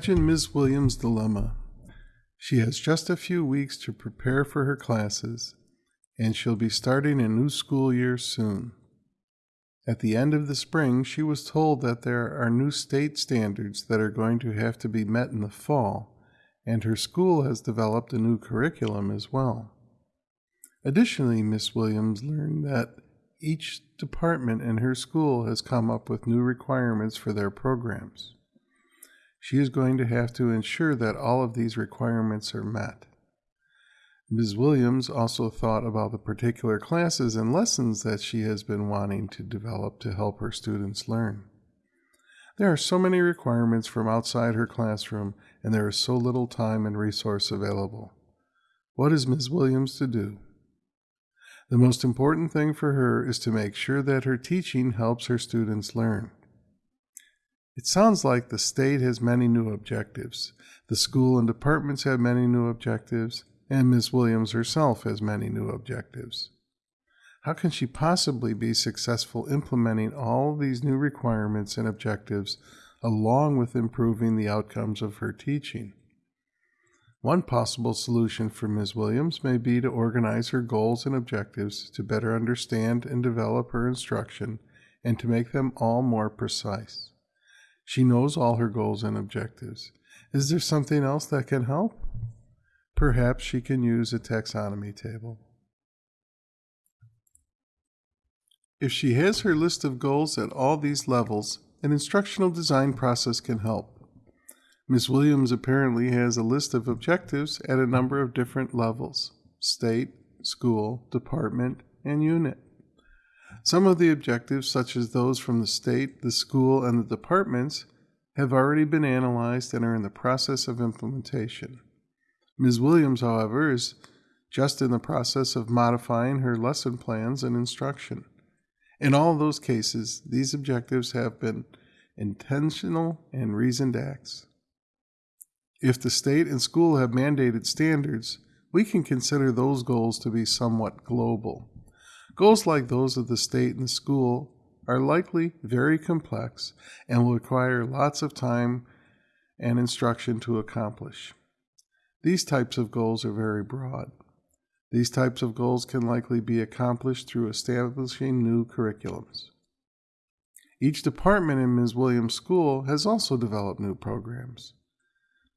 Imagine Ms. Williams' dilemma. She has just a few weeks to prepare for her classes, and she'll be starting a new school year soon. At the end of the spring, she was told that there are new state standards that are going to have to be met in the fall, and her school has developed a new curriculum as well. Additionally, Miss Williams learned that each department in her school has come up with new requirements for their programs. She is going to have to ensure that all of these requirements are met. Ms. Williams also thought about the particular classes and lessons that she has been wanting to develop to help her students learn. There are so many requirements from outside her classroom, and there is so little time and resource available. What is Ms. Williams to do? The most important thing for her is to make sure that her teaching helps her students learn. It sounds like the state has many new objectives. The school and departments have many new objectives, and Miss Williams herself has many new objectives. How can she possibly be successful implementing all these new requirements and objectives along with improving the outcomes of her teaching? One possible solution for Ms. Williams may be to organize her goals and objectives to better understand and develop her instruction and to make them all more precise. She knows all her goals and objectives. Is there something else that can help? Perhaps she can use a taxonomy table. If she has her list of goals at all these levels, an instructional design process can help. Ms. Williams apparently has a list of objectives at a number of different levels state, school, department, and unit. Some of the objectives, such as those from the state, the school, and the departments, have already been analyzed and are in the process of implementation. Ms. Williams, however, is just in the process of modifying her lesson plans and instruction. In all those cases, these objectives have been intentional and reasoned acts. If the state and school have mandated standards, we can consider those goals to be somewhat global. Goals like those of the state and the school are likely very complex and will require lots of time and instruction to accomplish. These types of goals are very broad. These types of goals can likely be accomplished through establishing new curriculums. Each department in Ms. Williams' school has also developed new programs.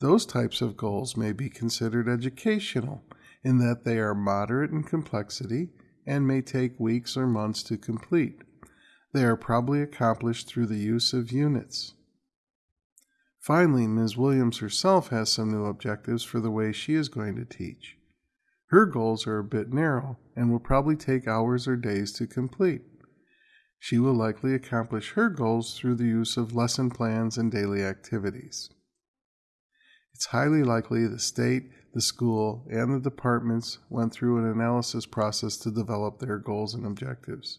Those types of goals may be considered educational in that they are moderate in complexity and may take weeks or months to complete. They are probably accomplished through the use of units. Finally, Ms. Williams herself has some new objectives for the way she is going to teach. Her goals are a bit narrow and will probably take hours or days to complete. She will likely accomplish her goals through the use of lesson plans and daily activities it's highly likely the state, the school, and the departments went through an analysis process to develop their goals and objectives.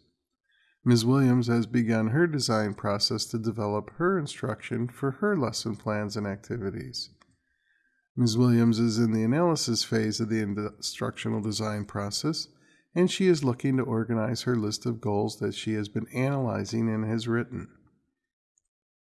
Ms. Williams has begun her design process to develop her instruction for her lesson plans and activities. Ms. Williams is in the analysis phase of the instructional design process, and she is looking to organize her list of goals that she has been analyzing and has written.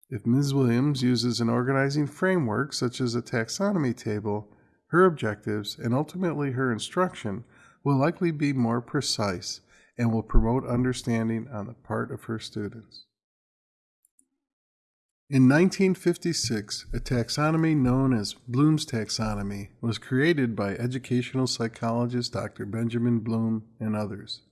If Ms. Williams uses an organizing framework such as a taxonomy table, her objectives and ultimately her instruction will likely be more precise and will promote understanding on the part of her students. In 1956, a taxonomy known as Bloom's taxonomy was created by educational psychologist Dr. Benjamin Bloom and others.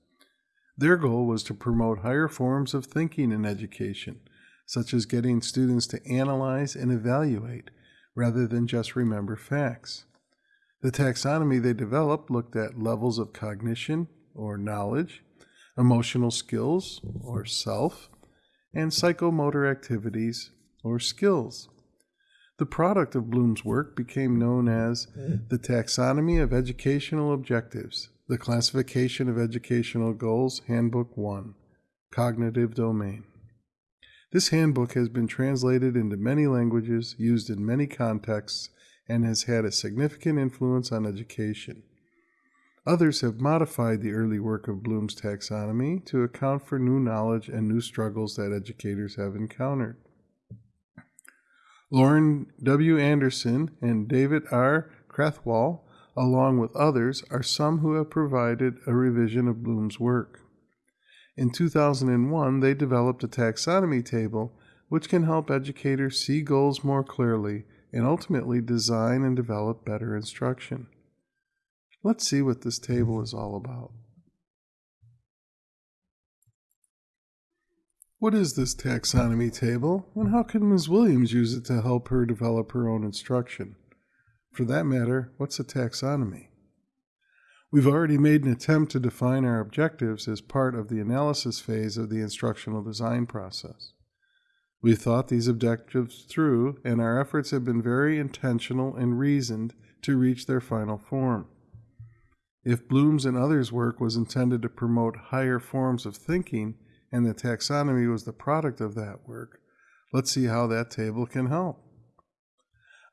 Their goal was to promote higher forms of thinking in education such as getting students to analyze and evaluate rather than just remember facts. The taxonomy they developed looked at levels of cognition or knowledge, emotional skills or self, and psychomotor activities or skills. The product of Bloom's work became known as the Taxonomy of Educational Objectives, the Classification of Educational Goals, Handbook 1, Cognitive Domain. This handbook has been translated into many languages, used in many contexts, and has had a significant influence on education. Others have modified the early work of Bloom's taxonomy to account for new knowledge and new struggles that educators have encountered. Lorin W. Anderson and David R. Krathwohl, along with others, are some who have provided a revision of Bloom's work. In 2001, they developed a taxonomy table which can help educators see goals more clearly and ultimately design and develop better instruction. Let's see what this table is all about. What is this taxonomy table, and how can Ms. Williams use it to help her develop her own instruction? For that matter, what's a taxonomy? We've already made an attempt to define our objectives as part of the analysis phase of the instructional design process. We've thought these objectives through, and our efforts have been very intentional and reasoned to reach their final form. If Bloom's and others' work was intended to promote higher forms of thinking, and the taxonomy was the product of that work, let's see how that table can help.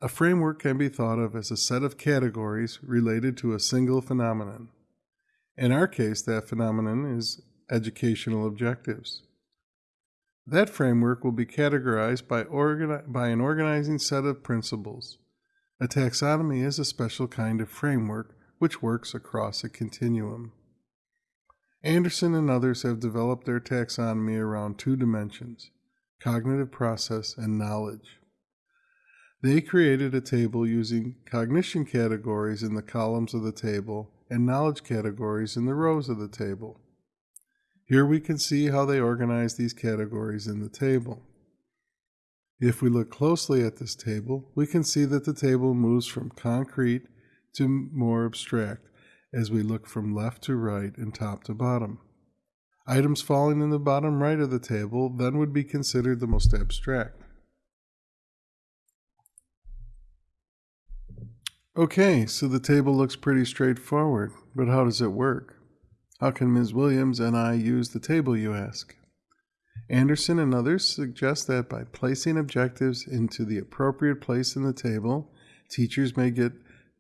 A framework can be thought of as a set of categories related to a single phenomenon. In our case, that phenomenon is educational objectives. That framework will be categorized by, by an organizing set of principles. A taxonomy is a special kind of framework which works across a continuum. Anderson and others have developed their taxonomy around two dimensions cognitive process and knowledge. They created a table using cognition categories in the columns of the table and knowledge categories in the rows of the table. Here we can see how they organize these categories in the table. If we look closely at this table, we can see that the table moves from concrete to more abstract as we look from left to right and top to bottom. Items falling in the bottom right of the table then would be considered the most abstract. Okay, so the table looks pretty straightforward, but how does it work? How can Ms. Williams and I use the table, you ask? Anderson and others suggest that by placing objectives into the appropriate place in the table, teachers may get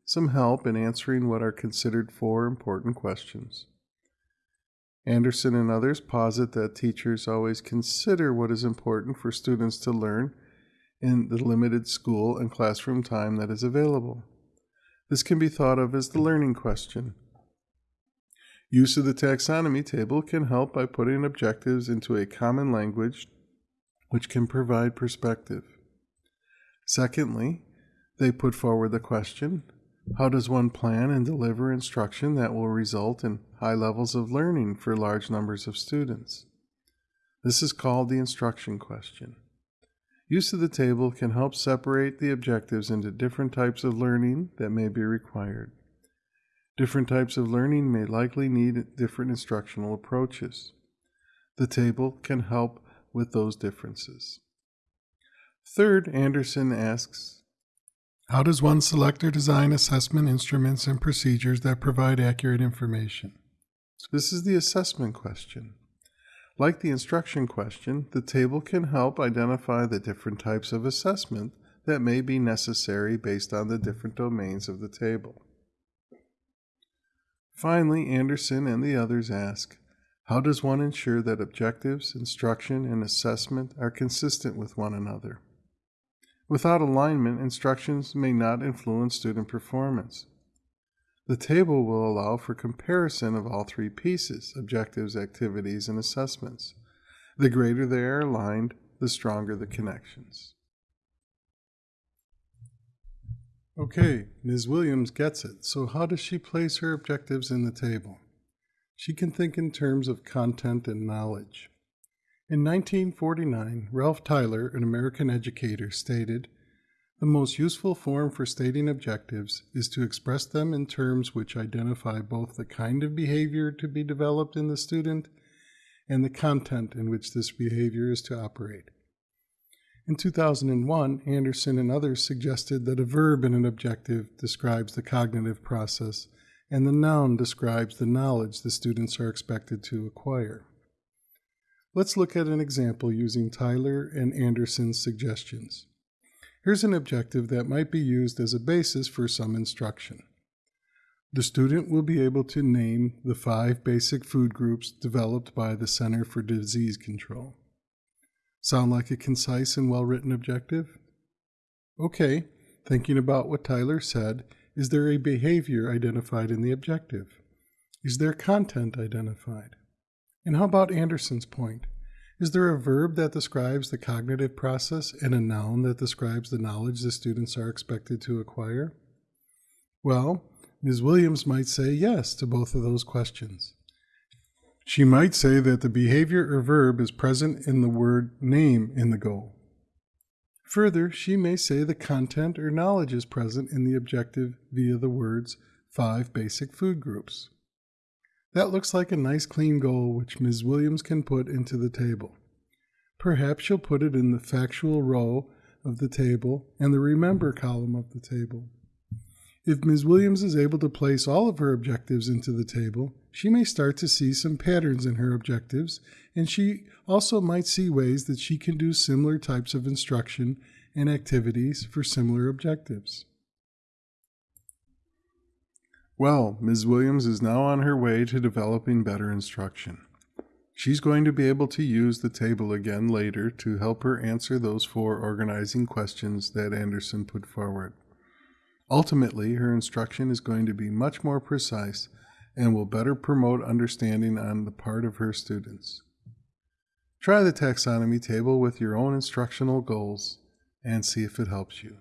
some help in answering what are considered four important questions. Anderson and others posit that teachers always consider what is important for students to learn in the limited school and classroom time that is available. This can be thought of as the learning question. Use of the taxonomy table can help by putting objectives into a common language which can provide perspective. Secondly, they put forward the question how does one plan and deliver instruction that will result in high levels of learning for large numbers of students? This is called the instruction question. Use of the table can help separate the objectives into different types of learning that may be required. Different types of learning may likely need different instructional approaches. The table can help with those differences. Third, Anderson asks how does one select or design assessment instruments and procedures that provide accurate information? This is the assessment question. Like the instruction question, the table can help identify the different types of assessment that may be necessary based on the different domains of the table. Finally, Anderson and the others ask, how does one ensure that objectives, instruction, and assessment are consistent with one another? Without alignment, instructions may not influence student performance. The table will allow for comparison of all three pieces objectives, activities, and assessments. The greater they are aligned, the stronger the connections. Okay, Ms. Williams gets it. So, how does she place her objectives in the table? She can think in terms of content and knowledge. In 1949, Ralph Tyler, an American educator, stated The most useful form for stating objectives is to express them in terms which identify both the kind of behavior to be developed in the student and the content in which this behavior is to operate. In 2001, Anderson and others suggested that a verb in an objective describes the cognitive process and the noun describes the knowledge the students are expected to acquire. Let's look at an example using Tyler and Anderson's suggestions. Here's an objective that might be used as a basis for some instruction. The student will be able to name the five basic food groups developed by the Center for Disease Control. Sound like a concise and well written objective? Okay, thinking about what Tyler said, is there a behavior identified in the objective? Is there content identified? And how about Anderson's point? Is there a verb that describes the cognitive process and a noun that describes the knowledge the students are expected to acquire? Well, Ms. Williams might say yes to both of those questions. She might say that the behavior or verb is present in the word name in the goal. Further, she may say the content or knowledge is present in the objective via the words five basic food groups. That looks like a nice clean goal which Ms. Williams can put into the table. Perhaps she'll put it in the factual row of the table and the remember column of the table. If Ms. Williams is able to place all of her objectives into the table, she may start to see some patterns in her objectives, and she also might see ways that she can do similar types of instruction and activities for similar objectives. Well, Ms. Williams is now on her way to developing better instruction. She's going to be able to use the table again later to help her answer those four organizing questions that Anderson put forward. Ultimately, her instruction is going to be much more precise and will better promote understanding on the part of her students. Try the taxonomy table with your own instructional goals and see if it helps you.